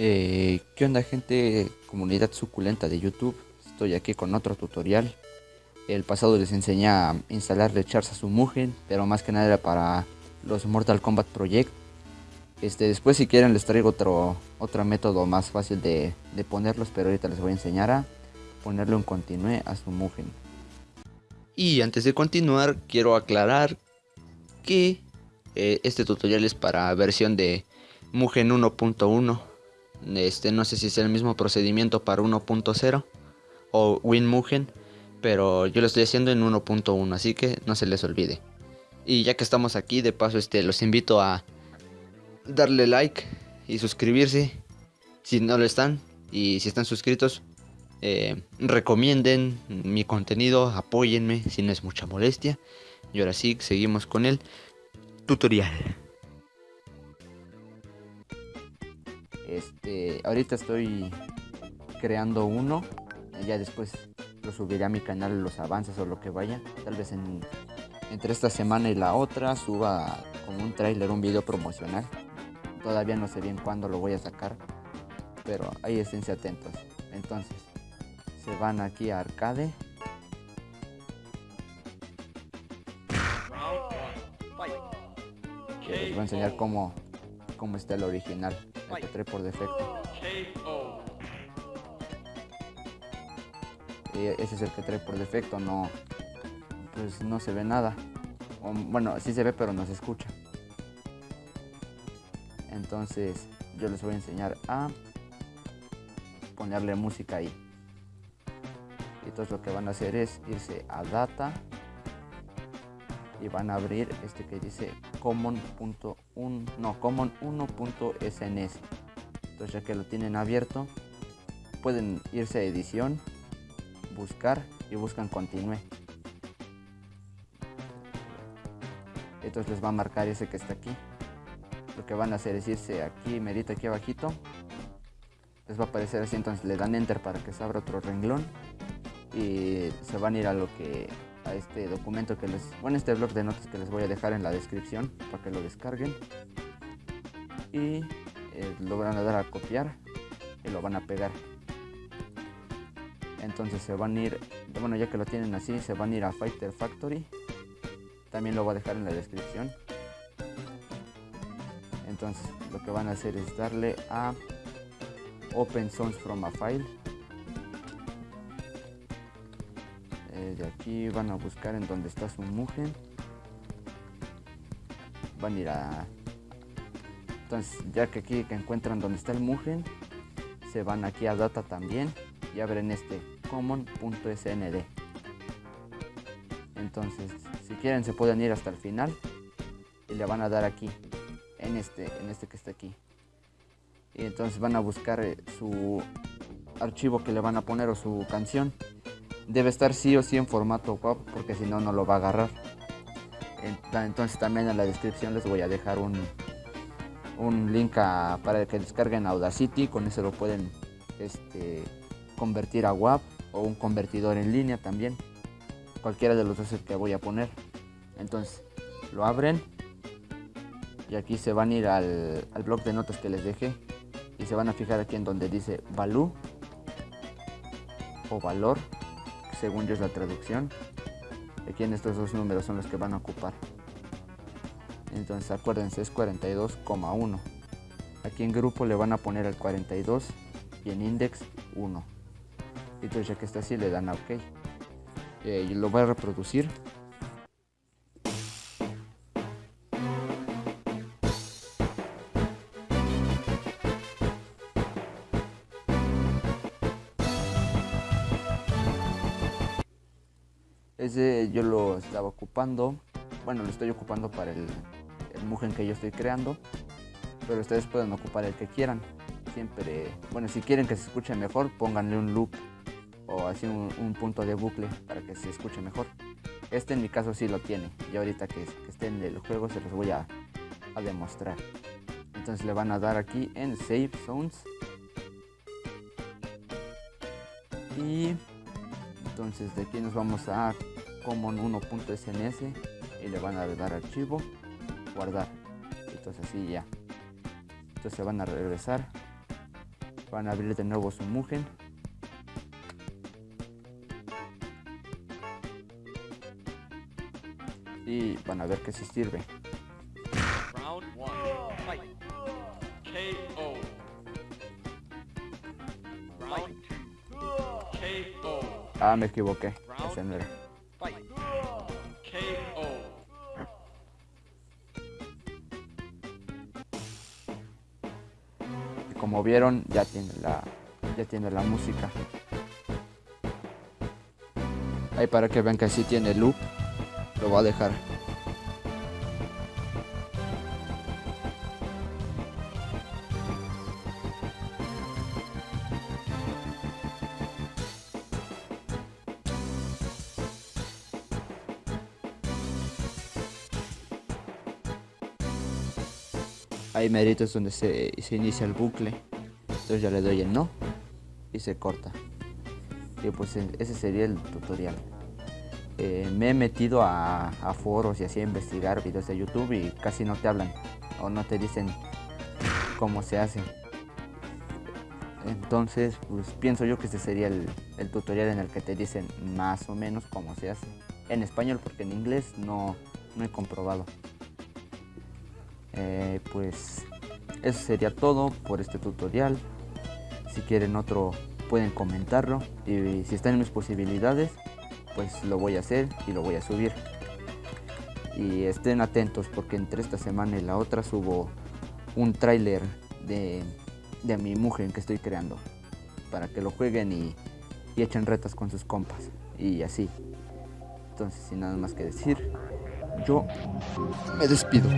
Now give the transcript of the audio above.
Eh, ¿Qué onda gente? Comunidad suculenta de YouTube. Estoy aquí con otro tutorial. El pasado les enseñé a instalarle chars a su Mugen, pero más que nada era para los Mortal Kombat Project. Este, después si quieren les traigo otro, otro método más fácil de, de ponerlos, pero ahorita les voy a enseñar a ponerlo en continue a su Mugen. Y antes de continuar quiero aclarar que eh, este tutorial es para versión de Mugen 1.1 este, no sé si es el mismo procedimiento para 1.0 o WinMugen, pero yo lo estoy haciendo en 1.1, así que no se les olvide. Y ya que estamos aquí, de paso, este, los invito a darle like y suscribirse si no lo están. Y si están suscritos, eh, recomienden mi contenido, apóyenme si no es mucha molestia. Y ahora sí, seguimos con el tutorial. Este, ahorita estoy creando uno. Ya después lo subiré a mi canal los avances o lo que vaya. Tal vez en, entre esta semana y la otra suba como un trailer, un video promocional. Todavía no sé bien cuándo lo voy a sacar. Pero ahí esténse atentos. Entonces, se van aquí a arcade. Les voy a enseñar cómo, cómo está el original el que trae por defecto. Y ese es el que trae por defecto, no, pues no se ve nada. bueno, sí se ve pero no se escucha. Entonces yo les voy a enseñar a ponerle música ahí. Y entonces lo que van a hacer es irse a data y van a abrir este que dice common.1 no common 1.sns entonces ya que lo tienen abierto pueden irse a edición buscar y buscan continue entonces les va a marcar ese que está aquí. Lo que van a hacer es irse aquí merito aquí abajito. Les va a aparecer así entonces le dan enter para que se abra otro renglón y se van a ir a lo que este documento que les, bueno, este blog de notas que les voy a dejar en la descripción para que lo descarguen. Y eh, lo van a dar a copiar y lo van a pegar. Entonces se van a ir, bueno ya que lo tienen así, se van a ir a Fighter Factory. También lo voy a dejar en la descripción. Entonces lo que van a hacer es darle a Open Source from a File aquí van a buscar en donde está su mujer. Van a ir a entonces ya que aquí que encuentran donde está el mugen se van aquí a data también y abren este common.snd entonces si quieren se pueden ir hasta el final y le van a dar aquí en este en este que está aquí. Y entonces van a buscar eh, su archivo que le van a poner o su canción debe estar sí o sí en formato WAV porque si no no lo va a agarrar. Entonces también en la descripción les voy a dejar un, un link para que descarguen Audacity con eso lo pueden este, convertir a WAV o un convertidor en línea también. Cualquiera de los dos que voy a poner. Entonces lo abren y aquí se van a ir al, al blog de notas que les dejé y se van a fijar aquí en donde dice value o valor según yo es la traducción. Aquí en estos dos números son los que van a ocupar. Entonces acuérdense, es 42,1. Aquí en grupo le van a poner el 42 y en index 1. Entonces ya que está así le dan a OK. Eh, lo voy a reproducir Ese yo lo estaba ocupando, bueno, lo estoy ocupando para el, el Mugen que yo estoy creando, pero ustedes pueden ocupar el que quieran. Siempre, bueno, si quieren que se escuche mejor, pónganle un loop o así un, punto de bucle para que se escuche mejor. Este en mi caso sí lo tiene, y ahorita que, que esté en el juego se los voy a, a demostrar. Entonces le van a dar aquí en Save Zones. Y entonces de aquí nos vamos a common 1.sns y le van a dar archivo guardar. Entonces así ya. Entonces se van a regresar. Van a abrir de nuevo su Mugen. Y van a ver que si sirve ah me equivoqué. Ese no como vieron ya tiene la ya tiene la música. Ahí para que vean que sí tiene loop lo voy a dejar ahí merito es donde se, inicia el bucle. Entonces ya le doy el no y se corta. Y pues e- ese sería el tutorial. Eh, me he metido a, a foros y así a investigar videos de YouTube y casi no te hablan o no te dicen cómo se hace. Entonces pues pienso yo que este sería el, el tutorial en el que te dicen más o menos cómo se hace. En español porque en inglés no, no he comprobado eh, pues eso sería todo por este tutorial. Si quieren otro pueden comentarlo. Y si están en mis posibilidades pues lo voy a hacer y lo voy a subir. Y estén atentos porque entre esta semana y la otra subo un tráiler de, de mi mujer que estoy creando para que lo jueguen y, y echen retas con sus compas y así. Entonces sin nada más que decir yo me despido